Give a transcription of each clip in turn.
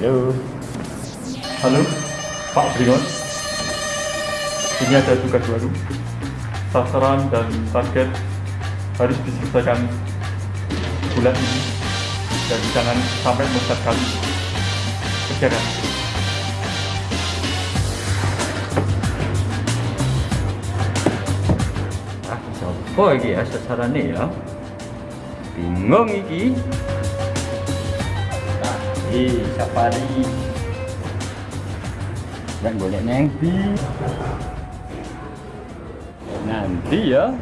Halo. Halo, Pak Bringon. Ini ada tugas baru. Sasaran dan target harus diselesaikan bulan ini. Dan jangan sampai meleset kali. Ah, siapa iki ya sasarane ya? Bingung iki. Tadi safari. Dan golek neng di. Nanti ya.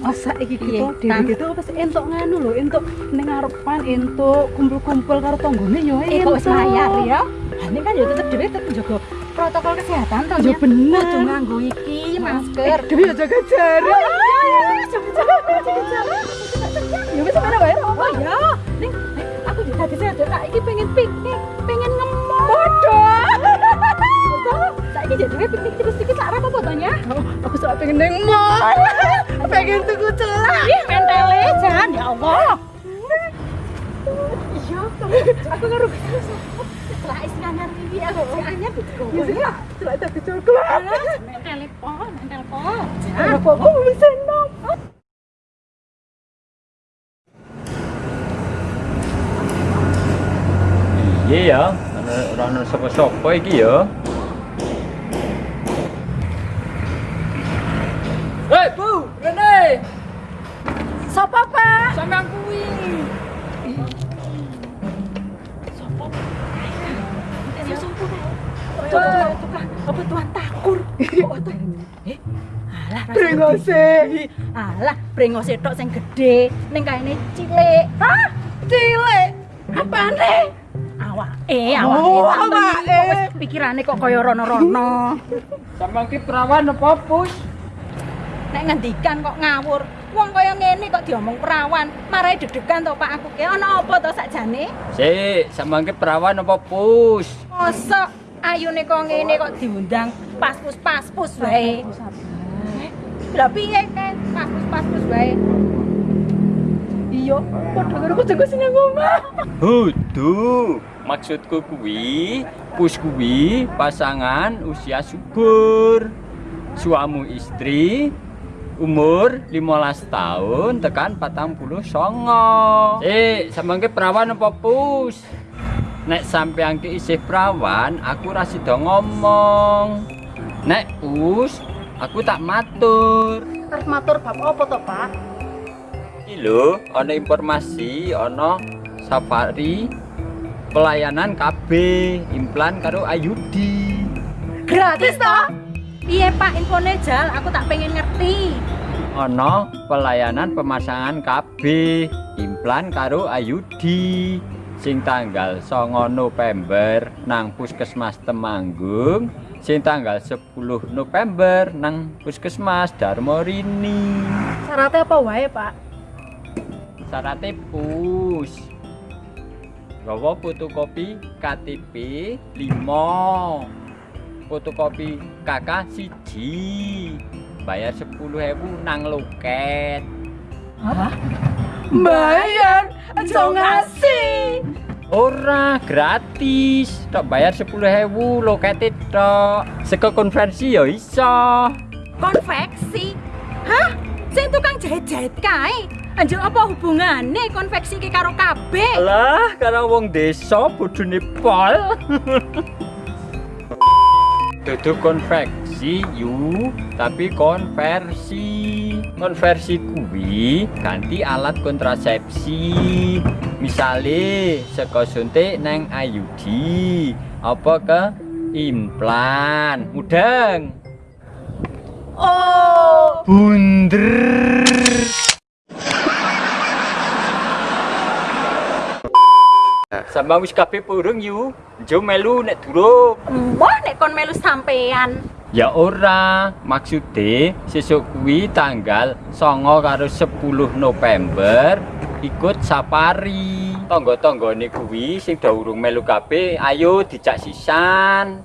Masa iki Iya, kita dhewe gitu apa sih entuk nganu lho, entuk ning ngarepan entuk kumpul-kumpul karo tanggane yo Eh kok wis ya? Ini kan ya tetep dhewe tetep njaga protokol kesehatan to. Ya Nya. bener. Kudu nganggo iki masker. Eh, Dewi ya jaga jarak. Ya wis mana wae Oh ya. Ning ning, aku juga tadi saya kak iki pengen piknik, pengen ngemol. Bodoh. Saiki jadi dhewe piknik terus iki sak apa fotonya? Aku sok pengen neng mall. pengen tuku celak. Ih, mentele jan ya Allah. Iya, aku karo Lah isinan iki aku anyar Ya sih, celak tak coklat. Mentele po, mentele po. Apa aku bisa Iya ya, ana ora ana sapa-sapa iki ya. Hei, Bu, Rene, Sopo, Pak? sampean kuwi. Ya sopo, Pak? Apa tuan takur. Oh. Eh, alah Brengose. Alah, brengose tok sing gedhe, ning kaene cilik. Hah? Cilik. Apane? Awake, awake. Oh, Sampeyan awake. kok wis Pikirane kok kaya rono-rono. Sampean ki perawan apa, Pus? Nek ngendikan kok ngawur. Wong kaya ngene kok diomong perawan, marai deg-degan to Pak aku ki. Ana apa to sakjane? Sik, sampean ki perawan apa pus? Mosok ayune kok ngene kok diundang pas-pus pas-pus wae. Lah piye kan pas-pus pas-pus wae. Iya, padha karo kucingku sing nang omah. Hudu, maksudku kuwi, pus kuwi pasangan usia subur. Suamu istri umur 15 tahun tekan 40 songo. Eh, sampean ki perawan apa pus? Nek sampean ki isih perawan, aku ra sida ngomong. Nek pus, aku tak matur. Matur bab apa to, Pak? Iki lho, ana informasi, ana safari pelayanan KB implan karo Ayudi. Gratis to? Piye Pak infone jal, aku tak pengen ngerti. Ana pelayanan pemasangan KB implan karo Ayudi sing tanggal 9 November nang Puskesmas Temanggung, sing tanggal 10 November nang Puskesmas Darmorini. Syaratnya apa wae, Pak? Syaratnya pus. Gawa fotokopi KTP 5 Fotokopi KK siji. Bayar 10.000 nang loket. Bayar, aja ngasih. Ora gratis. Tok bayar 10.000 loket tok. Seko konversi ya iso. Konveksi? Hah? Sing tukang jahit-jahit kae. Anjir apa hubungane konveksi iki karo KB? Alah, karena wong desa bodone pol. Dudu konveksi yu, tapi konversi. Konversi kuwi ganti alat kontrasepsi. Misale saka suntik neng ayudi, apa ke implan. Mudeng. Oh, Bunder. Sama wis kabeh purung yu. Jo melu nek durung. wah nek kon melu sampean. Ya ora, maksude sesuk kuwi tanggal 9 karo 10 November ikut safari. Tangga-tanggane kuwi sing dah urung melu kabeh, ayo dicak sisan.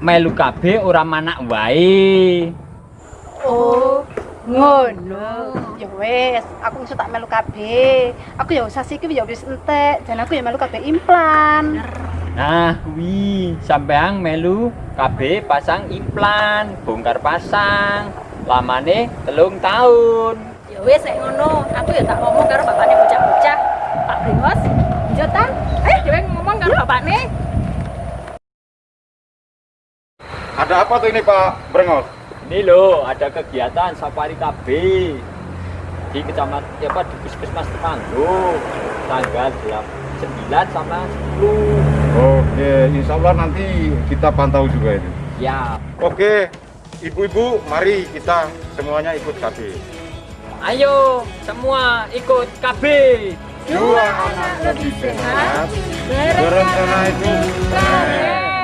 Melu kabeh ora manak wae. Oh, ngono. Ya wes, aku iso tak melu KB. Aku ya usah siki ya wis entek dan aku ya melu KB implan. Nah, kuwi sampeang melu KB pasang implan, bongkar pasang. Lamane telung tahun. Ya wes nek ngono, aku ya tak ngomong karo bapakne bocah-bocah. Pak Bringos, jotan. Eh, dhewe ngomong karo bapakne. Ada apa tuh ini Pak Brengos? Ini loh, ada kegiatan safari KB di kecamatan ya apa di Puskesmas Temanggung tanggal 9 sama 10. Oke, insya Allah nanti kita pantau juga itu. Ya, Oke, ibu-ibu, mari kita semuanya ikut KB. ayo semua ikut KB. Dua anak lebih sehat, berencana itu keren.